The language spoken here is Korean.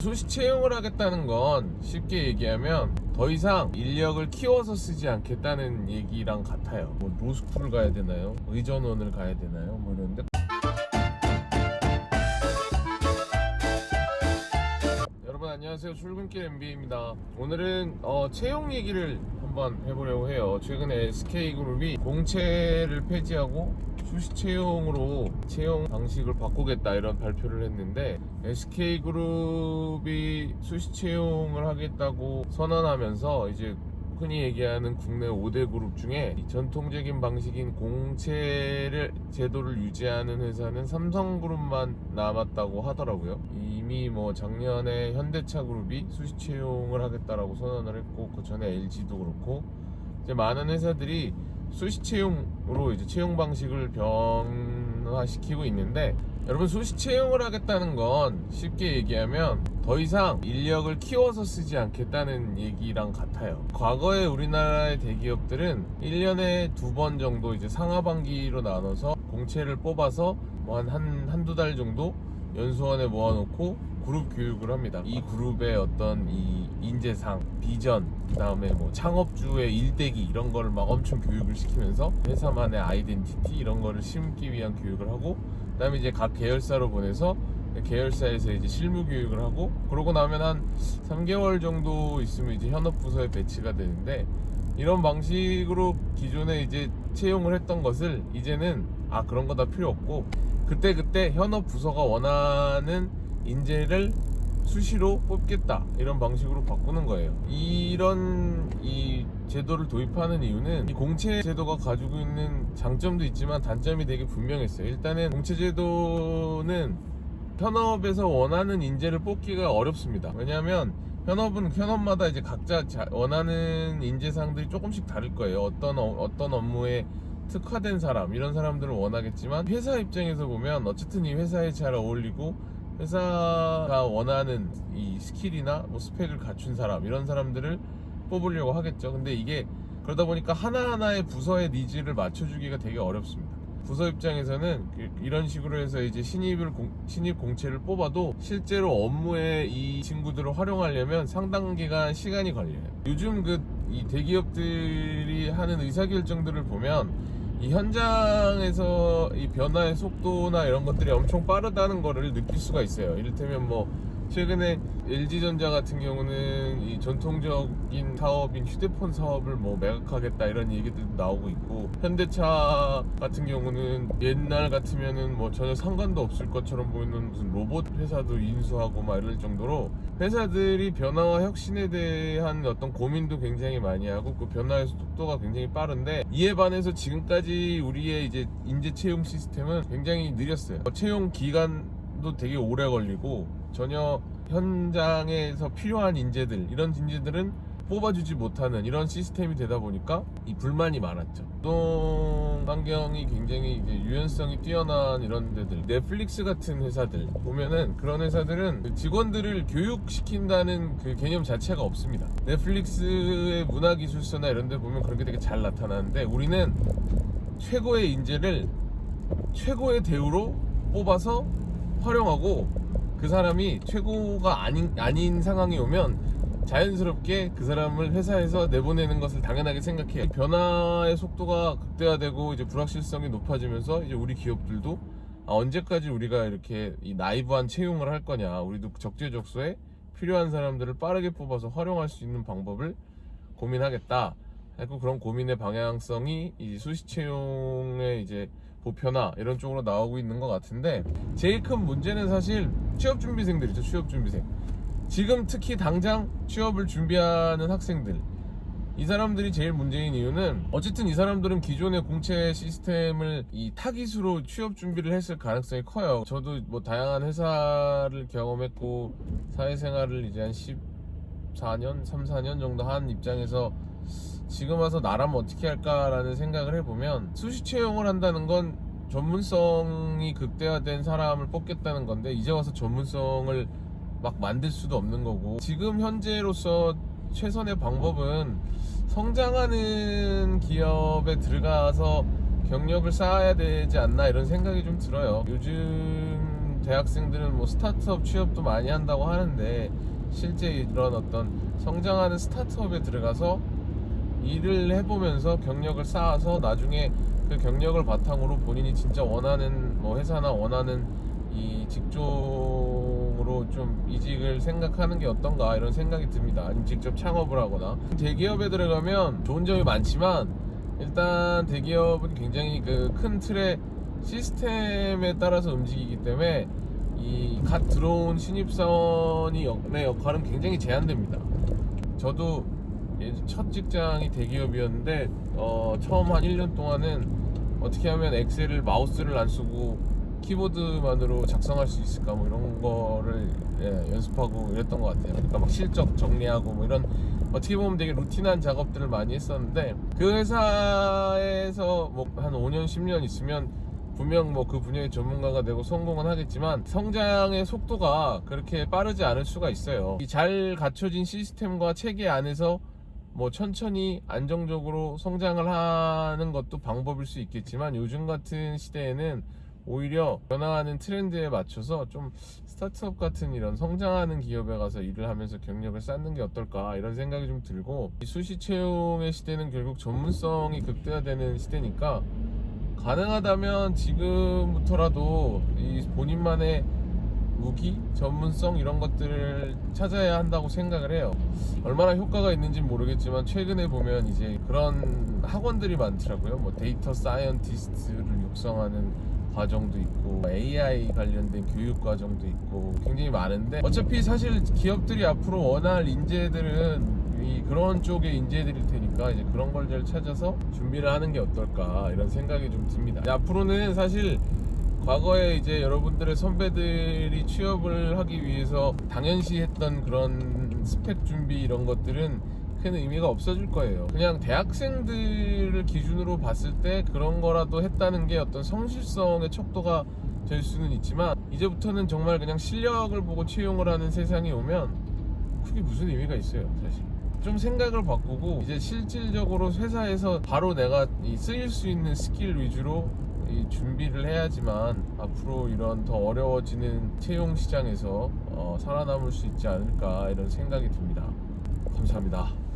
수시 채용을 하겠다는 건 쉽게 얘기하면 더 이상 인력을 키워서 쓰지 않겠다는 얘기랑 같아요. 뭐 로스쿨을 가야 되나요? 의전원을 가야 되나요? 뭐 이런데 안녕하세요. 출근길 MBA입니다. 오늘은 어, 채용 얘기를 한번 해보려고 해요. 최근에 SK그룹이 공채를 폐지하고 수시 채용으로 채용 방식을 바꾸겠다 이런 발표를 했는데 SK그룹이 수시 채용을 하겠다고 선언하면서 이제 흔히 얘기하는 국내 5대 그룹 중에 이 전통적인 방식인 공채를 제도를 유지하는 회사는 삼성그룹만 남았다고 하더라고요. 이미 뭐 작년에 현대차 그룹이 수시 채용을 하겠다라고 선언을 했고 그 전에 LG도 그렇고 이제 많은 회사들이 수시 채용으로 이제 채용 방식을 변 화시키고 있는데 여러분 수시 채용을 하겠다는 건 쉽게 얘기하면 더 이상 인력을 키워서 쓰지 않겠다는 얘기랑 같아요. 과거에 우리나라의 대기업들은 1년에 두 번 정도 이제 상하반기로 나눠서 공채를 뽑아서 뭐 한, 한, 한두 달 정도 연수원에 모아놓고 그룹 교육을 합니다. 이 그룹의 어떤 이 인재상, 비전, 그 다음에 뭐 창업주의 일대기 이런 거를 막 엄청 교육을 시키면서 회사만의 아이덴티티 이런 거를 심기 위한 교육을 하고 그 다음에 이제 각 계열사로 보내서 계열사에서 이제 실무 교육을 하고 그러고 나면 한 3개월 정도 있으면 이제 현업 부서에 배치가 되는데 이런 방식으로 기존에 이제 채용을 했던 것을 이제는 아 그런 거 다 필요 없고 그때 그때 현업 부서가 원하는 인재를 수시로 뽑겠다 이런 방식으로 바꾸는 거예요. 이런 이 제도를 도입하는 이유는 이 공채 제도가 가지고 있는 장점도 있지만 단점이 되게 분명했어요. 일단은 공채 제도는 현업에서 원하는 인재를 뽑기가 어렵습니다. 왜냐하면 현업은 현업마다 이제 각자 자- 원하는 인재상들이 조금씩 다를 거예요. 어떤 어, 어떤 업무에 특화된 사람 이런 사람들을 원하겠지만 회사 입장에서 보면 어쨌든 이 회사에 잘 어울리고 회사가 원하는 이 skill이나 뭐 스펙을 갖춘 사람 이런 사람들을 뽑으려고 하겠죠. 근데 이게 그러다 보니까 하나하나의 부서의 needs를 맞춰주기가 되게 어렵습니다. 부서 입장에서는 그- 이런 식으로 해서 이제 신입을 공- 신입 공채를 뽑아도 실제로 업무에 이 친구들을 활용하려면 상당 기간 시간이 걸려요. 요즘 그 이 대기업들이 하는 의사결정들을 보면 이 현장에서 이 변화의 속도나 이런 것들이 엄청 빠르다는 거를 느낄 수가 있어요. 이를테면 뭐 최근에 LG전자 같은 경우는 이 전통적인 사업인 휴대폰 사업을 뭐 매각하겠다 이런 얘기들도 나오고 있고 현대차 같은 경우는 옛날 같으면은 뭐 전혀 상관도 없을 것처럼 보이는 무슨 로봇 회사도 인수하고 막 이럴 정도로 회사들이 변화와 혁신에 대한 어떤 고민도 굉장히 많이 하고 그 변화의 속도가 굉장히 빠른데 이에 반해서 지금까지 우리의 이제 인재 채용 시스템은 굉장히 느렸어요. 채용 기간도 되게 오래 걸리고 전혀 현장에서 필요한 인재들 이런 인재들은 뽑아주지 못하는 이런 시스템이 되다 보니까 이 불만이 많았죠. 노동 환경이 굉장히 유연성이 뛰어난 이런 데들, 넷플릭스 같은 회사들 보면은 그런 회사들은 그 직원들을 교육시킨다는 그 개념 자체가 없습니다. 넷플릭스의 문화기술서나 이런 데 보면 그런 게 되게 잘 나타나는데 우리는 최고의 인재를 최고의 대우로 뽑아서 활용하고 그 사람이 최고가 아닌, 아닌 상황이 오면 자연스럽게 그 사람을 회사에서 내보내는 것을 당연하게 생각해요. 이 변화의 속도가 극대화되고 이제 불확실성이 높아지면서 이제 우리 기업들도 아, 언제까지 우리가 이렇게 이 나이브한 채용을 할 거냐. 우리도 적재적소에 필요한 사람들을 빠르게 뽑아서 활용할 수 있는 방법을 고민하겠다. 하고 그런 고민의 방향성이 이 수시 채용의 이제 보편화 이런 쪽으로 나오고 있는 것 같은데 제일 큰 문제는 사실 취업 준비생들이죠. 취업 준비생. 지금 특히 당장 취업을 준비하는 학생들 이 사람들이 제일 문제인 이유는 어쨌든 이 사람들은 기존의 공채 시스템을 이 타깃으로 취업 준비를 했을 가능성이 커요. 저도 뭐 다양한 회사를 경험했고 사회생활을 이제 한 14년, 3, 4년 정도 한 입장에서 지금 와서 나라면 어떻게 할까라는 생각을 해보면 수시 채용을 한다는 건 전문성이 극대화된 사람을 뽑겠다는 건데 이제 와서 전문성을 막 만들 수도 없는 거고 지금 현재로서 최선의 방법은 성장하는 기업에 들어가서 경력을 쌓아야 되지 않나 이런 생각이 좀 들어요. 요즘 대학생들은 뭐 스타트업 취업도 많이 한다고 하는데 실제 이런 어떤 성장하는 스타트업에 들어가서 일을 해보면서 경력을 쌓아서 나중에 그 경력을 바탕으로 본인이 진짜 원하는 뭐 회사나 원하는 이 직종으로 좀 이직을 생각하는 게 어떤가 이런 생각이 듭니다. 아니면 직접 창업을 하거나 대기업에 들어가면 좋은 점이 많지만 일단 대기업은 굉장히 그 큰 틀의 시스템에 따라서 움직이기 때문에 이 갓 들어온 신입사원이 의 역할은 굉장히 제한됩니다. 저도 예, 첫 직장이 대기업이었는데 어, 처음 한 1년 동안은 어떻게 하면 엑셀을 마우스를 안 쓰고 키보드만으로 작성할 수 있을까 뭐 이런 거를 예, 연습하고 이랬던 것 같아요. 그러니까 막 실적 정리하고 뭐 이런 어떻게 보면 되게 루틴한 작업들을 많이 했었는데 그 회사에서 뭐 한 5년 10년 있으면 분명 뭐 그 분야의 전문가가 되고 성공은 하겠지만 성장의 속도가 그렇게 빠르지 않을 수가 있어요. 이잘 갖춰진 시스템과 체계 안에서 뭐 천천히 안정적으로 성장을 하는 것도 방법일 수 있겠지만 요즘 같은 시대에는 오히려 변화하는 트렌드에 맞춰서 좀 스타트업 같은 이런 성장하는 기업에 가서 일을 하면서 경력을 쌓는 게 어떨까 이런 생각이 좀 들고 이 수시 채용의 시대는 결국 전문성이 극대화되는 시대니까 가능하다면 지금부터라도 이 본인만의 무기, 전문성 이런 것들을 찾아야 한다고 생각을 해요. 얼마나 효과가 있는지 모르겠지만 최근에 보면 이제 그런 학원들이 많더라고요. 뭐 data scientist를 육성하는 과정도 있고 AI 관련된 교육 과정도 있고 굉장히 많은데 어차피 사실 기업들이 앞으로 원할 인재들은 이 그런 쪽의 인재들일 테니까 이제 그런 걸 잘 찾아서 준비를 하는 게 어떨까 이런 생각이 좀 듭니다. 앞으로는 사실 과거에 이제 여러분들의 선배들이 취업을 하기 위해서 당연시 했던 그런 스펙 준비 이런 것들은 큰 의미가 없어질 거예요. 그냥 대학생들을 기준으로 봤을 때 그런 거라도 했다는 게 어떤 성실성의 척도가 될 수는 있지만 이제부터는 정말 그냥 실력을 보고 채용을 하는 세상이 오면 그게 무슨 의미가 있어요, 사실. 좀 생각을 바꾸고 이제 실질적으로 회사에서 바로 내가 이 쓰일 수 있는 스킬 위주로 이 준비를 해야지만 앞으로 이런 더 어려워지는 채용 시장에서 어, 살아남을 수 있지 않을까 이런 생각이 듭니다. 감사합니다.